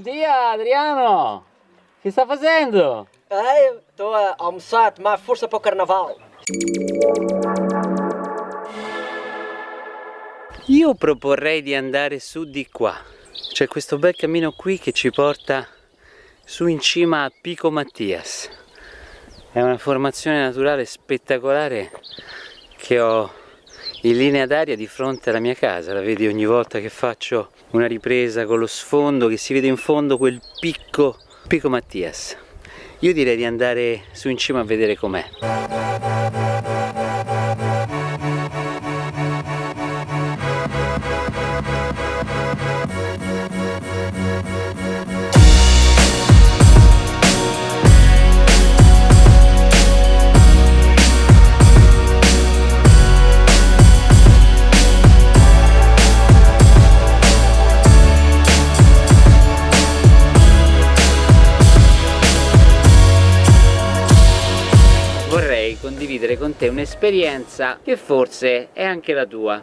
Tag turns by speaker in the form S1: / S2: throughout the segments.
S1: dia Adriano! Che sta facendo?
S2: Eh, sto a almoçar, ma forse per carnaval.
S1: Io proporrei di andare su di qua. C'è questo bel cammino qui che ci porta su in cima a Pico Mattias. È una formazione naturale spettacolare che ho in linea d'aria di fronte alla mia casa. La vedi ogni volta che faccio una ripresa con lo sfondo che si vede in fondo quel picco, Pico Mattias. Io direi di andare su in cima a vedere com'è. Condividere con te un'esperienza che forse è anche la tua.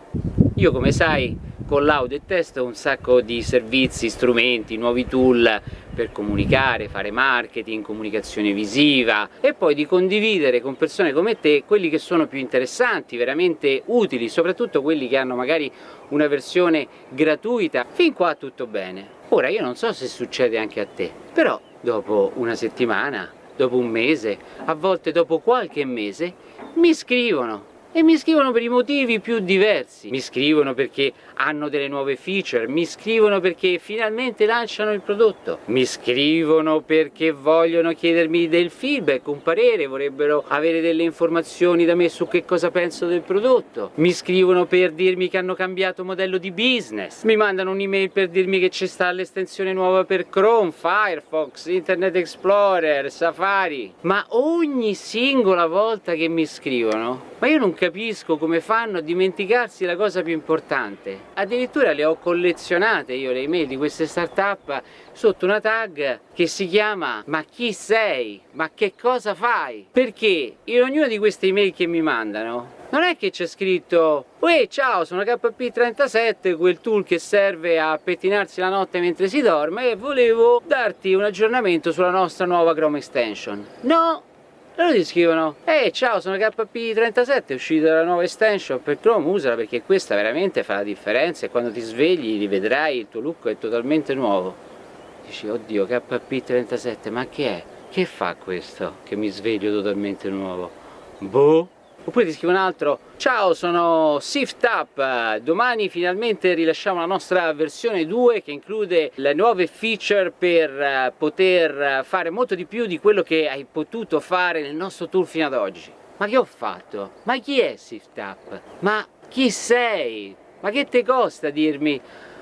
S1: Io come sai con l'audio e testo un sacco di servizi, strumenti, nuovi tool per comunicare, fare marketing, comunicazione visiva e poi di condividere con persone come te quelli che sono più interessanti, veramente utili, soprattutto quelli che hanno magari una versione gratuita. Fin qua tutto bene. Ora io non so se succede anche a te, però dopo una settimana, dopo un mese, a volte dopo qualche mese, mi scrivono e mi scrivono per i motivi più diversi. Mi scrivono perché hanno delle nuove feature, mi scrivono perché finalmente lanciano il prodotto, mi scrivono perché vogliono chiedermi del feedback, un parere, vorrebbero avere delle informazioni da me su che cosa penso del prodotto, mi scrivono per dirmi che hanno cambiato modello di business, mi mandano un'email per dirmi che ci sta l'estensione nuova per Chrome, Firefox, Internet Explorer, Safari, ma ogni singola volta che mi scrivono, ma io non capisco come fanno a dimenticarsi la cosa più importante. Addirittura le ho collezionate io le email di queste startup sotto una tag che si chiama ma chi sei? Ma che cosa fai? Perché in ognuna di queste email che mi mandano non è che c'è scritto Uè ciao sono KP37 quel tool che serve a pettinarsi la notte mentre si dorme e volevo darti un aggiornamento sulla nostra nuova Chrome extension no loro ti scrivono ehi ciao sono KP37 è uscita la nuova extension per Chrome usala perché questa veramente fa la differenza e quando ti svegli rivedrai il tuo look è totalmente nuovo dici oddio KP37 ma che è? che fa questo che mi sveglio totalmente nuovo? boh Oppure ti scrive un altro Ciao sono SiftUp, domani finalmente rilasciamo la nostra versione 2 che include le nuove feature per eh, poter fare molto di più di quello che hai potuto fare nel nostro tool fino ad oggi Ma che ho fatto? Ma chi è SiftUp? Ma chi sei? Ma che ti costa dirmi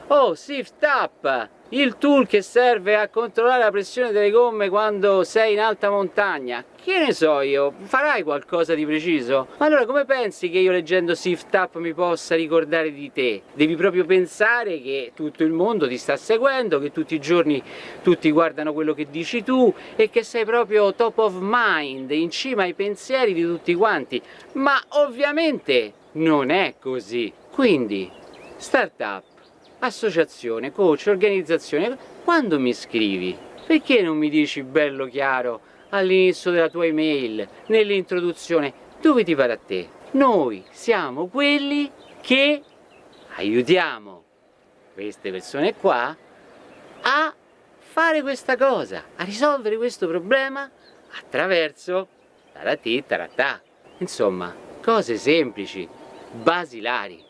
S1: Oh SiftUp il tool che serve a controllare la pressione delle gomme quando sei in alta montagna che ne so io, farai qualcosa di preciso? Ma allora come pensi che io leggendo Sift Up mi possa ricordare di te? Devi proprio pensare che tutto il mondo ti sta seguendo, che tutti i giorni tutti guardano quello che dici tu e che sei proprio top of mind, in cima ai pensieri di tutti quanti ma ovviamente non è così quindi startup associazione, coach, organizzazione, quando mi scrivi? Perché non mi dici bello chiaro all'inizio della tua email, nell'introduzione, dove ti pare a te? Noi siamo quelli che aiutiamo queste persone qua a fare questa cosa, a risolvere questo problema attraverso taratì taratà. Insomma, cose semplici, basilari.